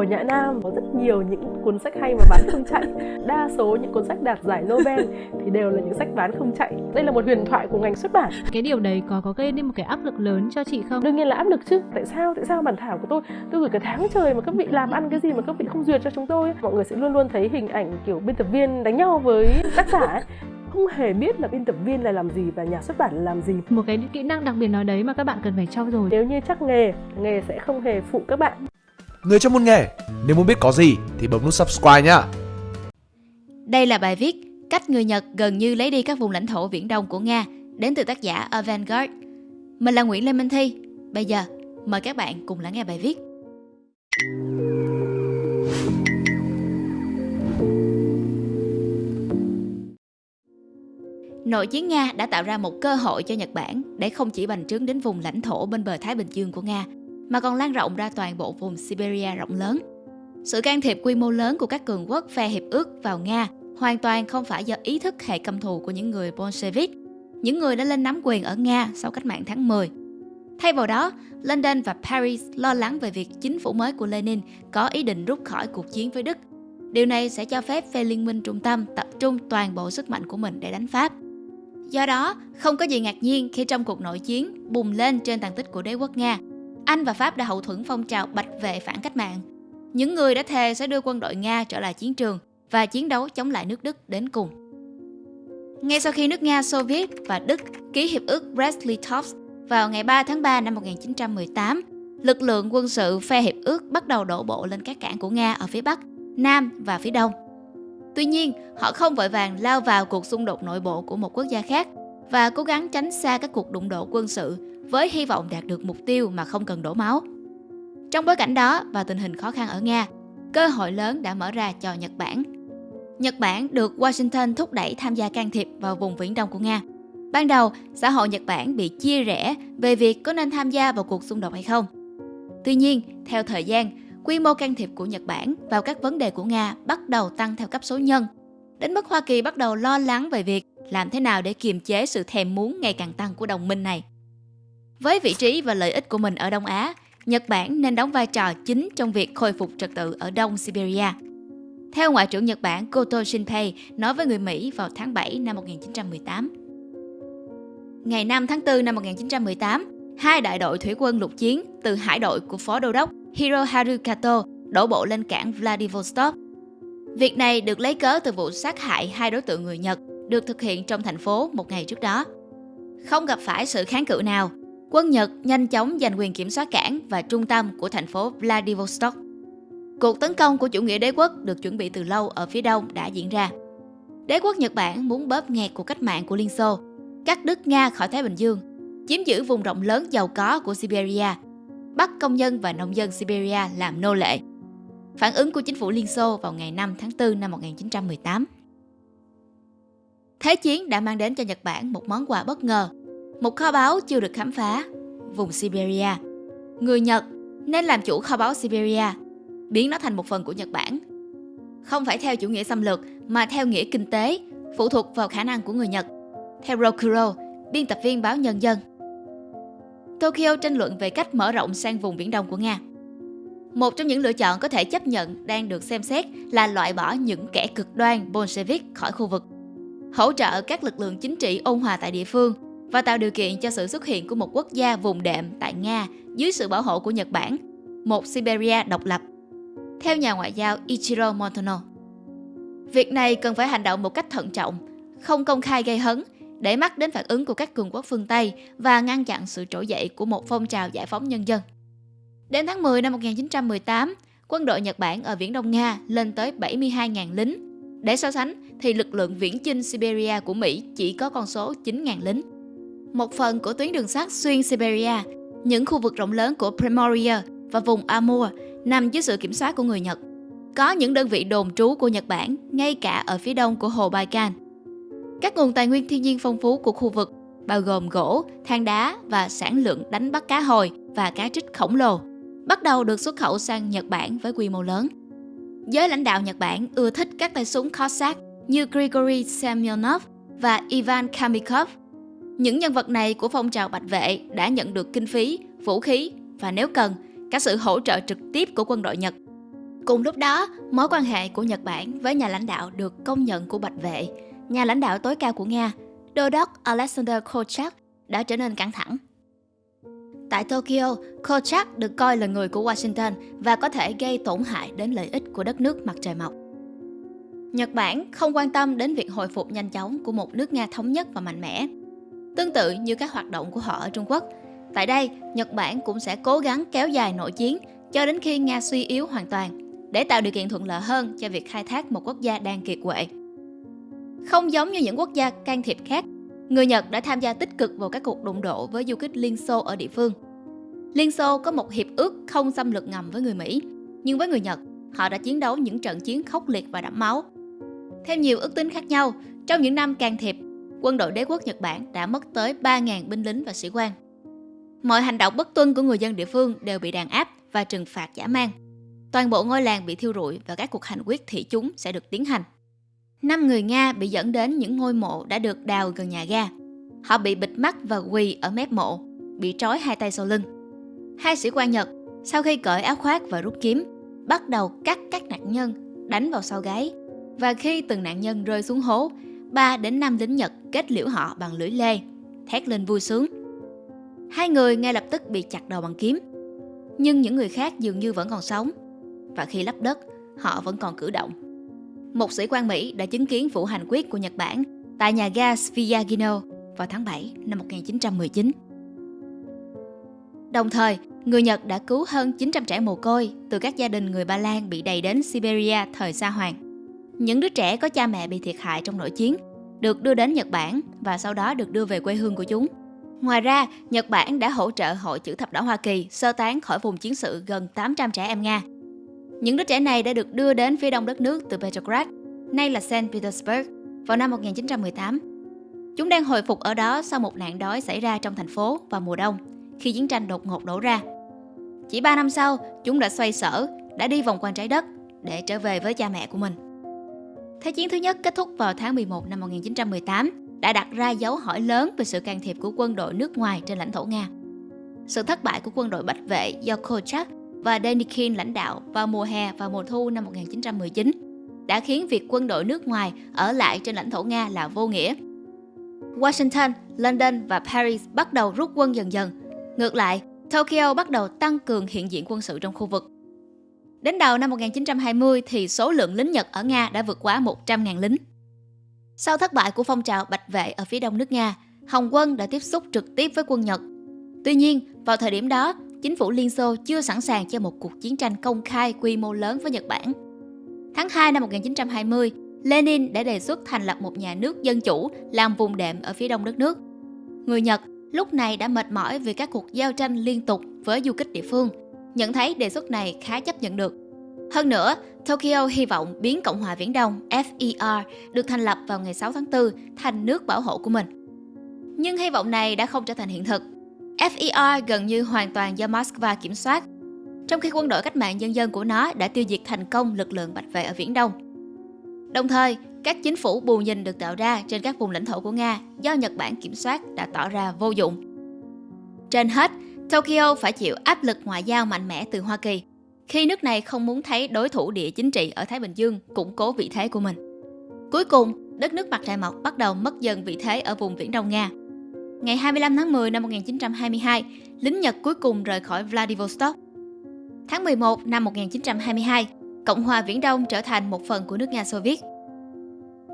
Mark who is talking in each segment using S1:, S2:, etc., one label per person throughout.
S1: ở Nhã Nam có rất nhiều những cuốn sách hay mà bán không chạy. Đa số những cuốn sách đạt giải Nobel thì đều là những sách bán không chạy. Đây là một huyền thoại của ngành xuất bản.
S2: Cái điều đấy có có gây nên một cái áp lực lớn cho chị không?
S1: Đương nhiên là áp lực chứ. Tại sao? Tại sao bản thảo của tôi tôi gửi cả tháng trời mà các vị làm ăn cái gì mà các vị không duyệt cho chúng tôi? Mọi người sẽ luôn luôn thấy hình ảnh kiểu biên tập viên đánh nhau với tác giả ấy không hề biết là biên tập viên là làm gì và nhà xuất bản là làm gì
S2: một cái kỹ năng đặc biệt nào đấy mà các bạn cần phải trau dồi
S1: nếu như chắc nghề nghề sẽ không hề phụ các bạn
S3: người trong môn nghề nếu muốn biết có gì thì bấm nút subscribe nhá
S4: đây là bài viết cách người Nhật gần như lấy đi các vùng lãnh thổ viễn đông của Nga đến từ tác giả Avantgarde. Mình là Nguyễn Lê Minh Thi. Bây giờ mời các bạn cùng lắng nghe bài viết. Nội chiến Nga đã tạo ra một cơ hội cho Nhật Bản để không chỉ bành trướng đến vùng lãnh thổ bên bờ Thái Bình Dương của Nga, mà còn lan rộng ra toàn bộ vùng Siberia rộng lớn. Sự can thiệp quy mô lớn của các cường quốc phe hiệp ước vào Nga hoàn toàn không phải do ý thức hệ căm thù của những người Bolshevik, những người đã lên nắm quyền ở Nga sau cách mạng tháng 10. Thay vào đó, London và Paris lo lắng về việc chính phủ mới của Lenin có ý định rút khỏi cuộc chiến với Đức. Điều này sẽ cho phép phe liên minh trung tâm tập trung toàn bộ sức mạnh của mình để đánh Pháp. Do đó, không có gì ngạc nhiên khi trong cuộc nội chiến bùng lên trên tàn tích của đế quốc Nga, anh và Pháp đã hậu thuẫn phong trào bạch vệ phản cách mạng. Những người đã thề sẽ đưa quân đội Nga trở lại chiến trường và chiến đấu chống lại nước Đức đến cùng. Ngay sau khi nước Nga, Xô Viết và Đức ký hiệp ước Brest-Litovsk vào ngày 3 tháng 3 năm 1918, lực lượng quân sự phe hiệp ước bắt đầu đổ bộ lên các cảng của Nga ở phía Bắc, Nam và phía Đông. Tuy nhiên, họ không vội vàng lao vào cuộc xung đột nội bộ của một quốc gia khác và cố gắng tránh xa các cuộc đụng độ quân sự với hy vọng đạt được mục tiêu mà không cần đổ máu. Trong bối cảnh đó và tình hình khó khăn ở Nga, cơ hội lớn đã mở ra cho Nhật Bản. Nhật Bản được Washington thúc đẩy tham gia can thiệp vào vùng viễn đông của Nga. Ban đầu, xã hội Nhật Bản bị chia rẽ về việc có nên tham gia vào cuộc xung đột hay không. Tuy nhiên, theo thời gian, quy mô can thiệp của Nhật Bản vào các vấn đề của Nga bắt đầu tăng theo cấp số nhân, đến mức Hoa Kỳ bắt đầu lo lắng về việc làm thế nào để kiềm chế sự thèm muốn ngày càng tăng của đồng minh này. Với vị trí và lợi ích của mình ở Đông Á, Nhật Bản nên đóng vai trò chính trong việc khôi phục trật tự ở Đông Siberia. Theo Ngoại trưởng Nhật Bản Koto Shinpei nói với người Mỹ vào tháng 7 năm 1918. Ngày 5 tháng 4 năm 1918, hai đại đội thủy quân lục chiến từ hải đội của Phó Đô đốc Hiroharu Kato đổ bộ lên cảng Vladivostok. Việc này được lấy cớ từ vụ sát hại hai đối tượng người Nhật được thực hiện trong thành phố một ngày trước đó. Không gặp phải sự kháng cự nào, quân Nhật nhanh chóng giành quyền kiểm soát cảng và trung tâm của thành phố Vladivostok. Cuộc tấn công của chủ nghĩa đế quốc được chuẩn bị từ lâu ở phía đông đã diễn ra. Đế quốc Nhật Bản muốn bóp nghẹt cuộc cách mạng của Liên Xô, cắt đứt Nga khỏi Thái Bình Dương, chiếm giữ vùng rộng lớn giàu có của Siberia, bắt công nhân và nông dân Siberia làm nô lệ. Phản ứng của chính phủ Liên Xô vào ngày 5 tháng 4 năm 1918. Thế chiến đã mang đến cho Nhật Bản một món quà bất ngờ, một kho báu chưa được khám phá, vùng Siberia. Người Nhật nên làm chủ kho báu Siberia, biến nó thành một phần của Nhật Bản. Không phải theo chủ nghĩa xâm lược mà theo nghĩa kinh tế, phụ thuộc vào khả năng của người Nhật. Theo Rokuro, biên tập viên báo Nhân dân. Tokyo tranh luận về cách mở rộng sang vùng Biển Đông của Nga. Một trong những lựa chọn có thể chấp nhận đang được xem xét là loại bỏ những kẻ cực đoan Bolshevik khỏi khu vực, hỗ trợ các lực lượng chính trị ôn hòa tại địa phương và tạo điều kiện cho sự xuất hiện của một quốc gia vùng đệm tại Nga dưới sự bảo hộ của Nhật Bản, một Siberia độc lập. Theo nhà ngoại giao Ichiro montano việc này cần phải hành động một cách thận trọng, không công khai gây hấn để mắt đến phản ứng của các cường quốc phương Tây và ngăn chặn sự trỗi dậy của một phong trào giải phóng nhân dân. Đến tháng 10 năm 1918, quân đội Nhật Bản ở Viễn Đông Nga lên tới 72.000 lính. Để so sánh thì lực lượng viễn chinh Siberia của Mỹ chỉ có con số 9.000 lính. Một phần của tuyến đường sắt xuyên Siberia, những khu vực rộng lớn của Primoria và vùng Amur nằm dưới sự kiểm soát của người Nhật. Có những đơn vị đồn trú của Nhật Bản ngay cả ở phía đông của hồ Baikal các nguồn tài nguyên thiên nhiên phong phú của khu vực bao gồm gỗ, than đá và sản lượng đánh bắt cá hồi và cá trích khổng lồ, bắt đầu được xuất khẩu sang Nhật Bản với quy mô lớn. Giới lãnh đạo Nhật Bản ưa thích các tay súng Cossack như Grigory Semyonov và Ivan Kamikov. Những nhân vật này của phong trào bạch vệ đã nhận được kinh phí, vũ khí và nếu cần, cả sự hỗ trợ trực tiếp của quân đội Nhật. Cùng lúc đó, mối quan hệ của Nhật Bản với nhà lãnh đạo được công nhận của Bạch Vệ, nhà lãnh đạo tối cao của Nga, Đô đốc Alexander Kolchak đã trở nên căng thẳng. Tại Tokyo, Kolchak được coi là người của Washington và có thể gây tổn hại đến lợi ích của đất nước mặt trời mọc. Nhật Bản không quan tâm đến việc hồi phục nhanh chóng của một nước Nga thống nhất và mạnh mẽ. Tương tự như các hoạt động của họ ở Trung Quốc, tại đây Nhật Bản cũng sẽ cố gắng kéo dài nội chiến cho đến khi Nga suy yếu hoàn toàn để tạo điều kiện thuận lợi hơn cho việc khai thác một quốc gia đang kiệt quệ. Không giống như những quốc gia can thiệp khác, người Nhật đã tham gia tích cực vào các cuộc đụng độ với du kích Liên Xô ở địa phương. Liên Xô có một hiệp ước không xâm lược ngầm với người Mỹ, nhưng với người Nhật, họ đã chiến đấu những trận chiến khốc liệt và đẫm máu. Theo nhiều ước tính khác nhau, trong những năm can thiệp, quân đội đế quốc Nhật Bản đã mất tới 3.000 binh lính và sĩ quan. Mọi hành động bất tuân của người dân địa phương đều bị đàn áp và trừng phạt giả mang. Toàn bộ ngôi làng bị thiêu rụi và các cuộc hành quyết thị chúng sẽ được tiến hành. Năm người Nga bị dẫn đến những ngôi mộ đã được đào gần nhà ga. Họ bị bịt mắt và quỳ ở mép mộ, bị trói hai tay sau lưng. Hai sĩ quan Nhật, sau khi cởi áo khoác và rút kiếm, bắt đầu cắt các nạn nhân, đánh vào sau gáy. Và khi từng nạn nhân rơi xuống hố, 3 đến 5 lính Nhật kết liễu họ bằng lưỡi lê, thét lên vui sướng. Hai người ngay lập tức bị chặt đầu bằng kiếm. Nhưng những người khác dường như vẫn còn sống. Và khi lấp đất, họ vẫn còn cử động. Một sĩ quan Mỹ đã chứng kiến vụ hành quyết của Nhật Bản tại nhà ga Sviagino vào tháng 7 năm 1919. Đồng thời, người Nhật đã cứu hơn 900 trẻ mồ côi từ các gia đình người Ba Lan bị đầy đến Siberia thời Sa Hoàng. Những đứa trẻ có cha mẹ bị thiệt hại trong nội chiến được đưa đến Nhật Bản và sau đó được đưa về quê hương của chúng. Ngoài ra, Nhật Bản đã hỗ trợ Hội chữ thập đỏ Hoa Kỳ sơ tán khỏi vùng chiến sự gần 800 trẻ em Nga. Những đứa trẻ này đã được đưa đến phía đông đất nước từ Petrograd, nay là Saint Petersburg, vào năm 1918. Chúng đang hồi phục ở đó sau một nạn đói xảy ra trong thành phố vào mùa đông, khi chiến tranh đột ngột nổ ra. Chỉ 3 năm sau, chúng đã xoay sở, đã đi vòng quanh trái đất để trở về với cha mẹ của mình. Thế chiến thứ nhất kết thúc vào tháng 11 năm 1918, đã đặt ra dấu hỏi lớn về sự can thiệp của quân đội nước ngoài trên lãnh thổ Nga. Sự thất bại của quân đội Bạch Vệ do Kolchak và Denikin lãnh đạo vào mùa hè và mùa thu năm 1919 đã khiến việc quân đội nước ngoài ở lại trên lãnh thổ Nga là vô nghĩa. Washington, London và Paris bắt đầu rút quân dần dần. Ngược lại, Tokyo bắt đầu tăng cường hiện diện quân sự trong khu vực. Đến đầu năm 1920 thì số lượng lính Nhật ở Nga đã vượt quá 100.000 lính. Sau thất bại của phong trào Bạch Vệ ở phía đông nước Nga, Hồng quân đã tiếp xúc trực tiếp với quân Nhật. Tuy nhiên, vào thời điểm đó, chính phủ Liên Xô chưa sẵn sàng cho một cuộc chiến tranh công khai quy mô lớn với Nhật Bản. Tháng 2 năm 1920, Lenin đã đề xuất thành lập một nhà nước dân chủ làm vùng đệm ở phía đông đất nước. Người Nhật lúc này đã mệt mỏi vì các cuộc giao tranh liên tục với du kích địa phương, nhận thấy đề xuất này khá chấp nhận được. Hơn nữa, Tokyo hy vọng biến Cộng hòa Viễn Đông FER được thành lập vào ngày 6 tháng 4 thành nước bảo hộ của mình. Nhưng hy vọng này đã không trở thành hiện thực. FER gần như hoàn toàn do Moscow kiểm soát, trong khi quân đội cách mạng nhân dân của nó đã tiêu diệt thành công lực lượng Bạch Vệ ở Viễn Đông. Đồng thời, các chính phủ bù nhìn được tạo ra trên các vùng lãnh thổ của Nga do Nhật Bản kiểm soát đã tỏ ra vô dụng. Trên hết, Tokyo phải chịu áp lực ngoại giao mạnh mẽ từ Hoa Kỳ khi nước này không muốn thấy đối thủ địa chính trị ở Thái Bình Dương củng cố vị thế của mình. Cuối cùng, đất nước mặt trời mọc bắt đầu mất dần vị thế ở vùng Viễn Đông Nga. Ngày 25 tháng 10 năm 1922, lính Nhật cuối cùng rời khỏi Vladivostok. Tháng 11 năm 1922, Cộng hòa Viễn Đông trở thành một phần của nước Nga Xô Viết.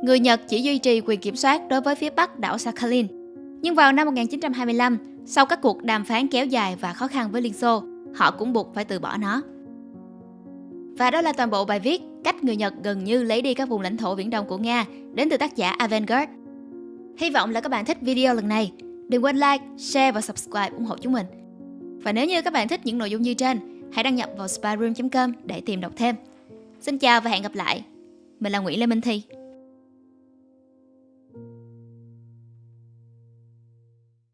S4: Người Nhật chỉ duy trì quyền kiểm soát đối với phía bắc đảo Sakhalin. Nhưng vào năm 1925, sau các cuộc đàm phán kéo dài và khó khăn với Liên Xô, họ cũng buộc phải từ bỏ nó. Và đó là toàn bộ bài viết Cách người Nhật gần như lấy đi các vùng lãnh thổ viễn đông của Nga đến từ tác giả Avangard. Hy vọng là các bạn thích video lần này. Đừng quên like, share và subscribe ủng hộ chúng mình. Và nếu như các bạn thích những nội dung như trên, hãy đăng nhập vào spyroom.com để tìm đọc thêm. Xin chào và hẹn gặp lại. Mình là Nguyễn Lê Minh Thi.